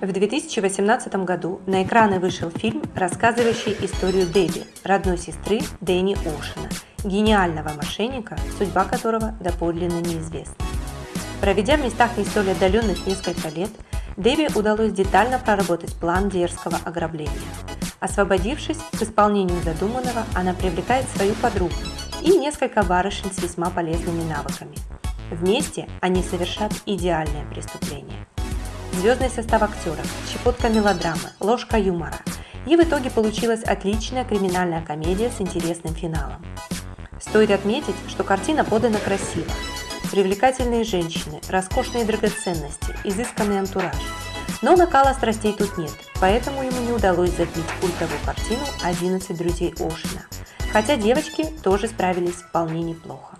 В 2018 году на экраны вышел фильм, рассказывающий историю Дебби, родной сестры Дэнни Оушена, гениального мошенника, судьба которого доподлинно неизвестна. Проведя в местах не столь отдаленных несколько лет, Дэви удалось детально проработать план дерзкого ограбления. Освободившись к исполнению задуманного, она привлекает свою подругу и несколько барышень с весьма полезными навыками. Вместе они совершат идеальное преступление. Звездный состав актеров, щепотка мелодрамы, ложка юмора. И в итоге получилась отличная криминальная комедия с интересным финалом. Стоит отметить, что картина подана красиво, Привлекательные женщины, роскошные драгоценности, изысканный антураж. Но накала страстей тут нет, поэтому ему не удалось забить культовую картину «11 друзей Ошина». Хотя девочки тоже справились вполне неплохо.